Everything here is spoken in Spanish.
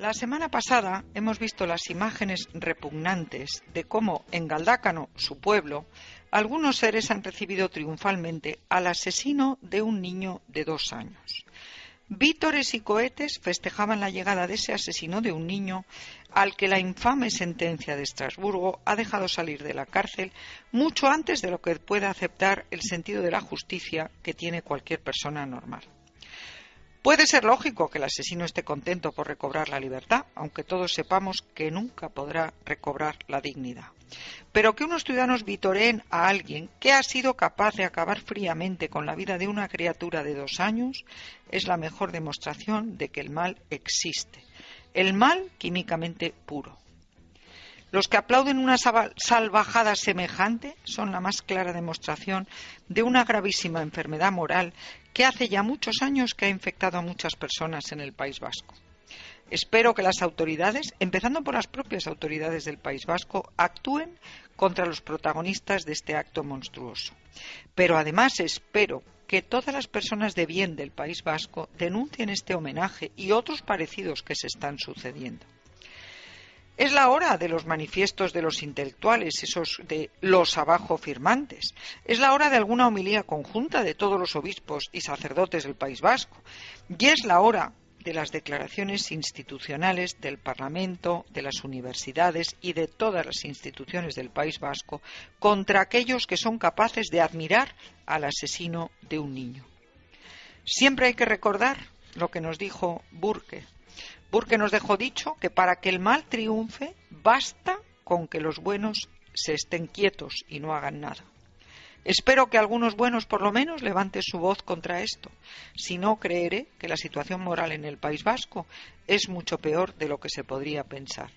La semana pasada hemos visto las imágenes repugnantes de cómo en Galdácano, su pueblo, algunos seres han recibido triunfalmente al asesino de un niño de dos años. Vítores y cohetes festejaban la llegada de ese asesino de un niño al que la infame sentencia de Estrasburgo ha dejado salir de la cárcel mucho antes de lo que pueda aceptar el sentido de la justicia que tiene cualquier persona normal. Puede ser lógico que el asesino esté contento por recobrar la libertad, aunque todos sepamos que nunca podrá recobrar la dignidad. Pero que unos ciudadanos vitoreen a alguien que ha sido capaz de acabar fríamente con la vida de una criatura de dos años es la mejor demostración de que el mal existe. El mal químicamente puro. Los que aplauden una salvajada semejante son la más clara demostración de una gravísima enfermedad moral que hace ya muchos años que ha infectado a muchas personas en el País Vasco. Espero que las autoridades, empezando por las propias autoridades del País Vasco, actúen contra los protagonistas de este acto monstruoso. Pero además espero que todas las personas de bien del País Vasco denuncien este homenaje y otros parecidos que se están sucediendo. Es la hora de los manifiestos de los intelectuales, esos de los abajo firmantes. Es la hora de alguna homilía conjunta de todos los obispos y sacerdotes del País Vasco. Y es la hora de las declaraciones institucionales del Parlamento, de las universidades y de todas las instituciones del País Vasco contra aquellos que son capaces de admirar al asesino de un niño. Siempre hay que recordar lo que nos dijo Burke, Burke nos dejó dicho que para que el mal triunfe basta con que los buenos se estén quietos y no hagan nada. Espero que algunos buenos por lo menos levanten su voz contra esto. Si no, creeré que la situación moral en el País Vasco es mucho peor de lo que se podría pensar.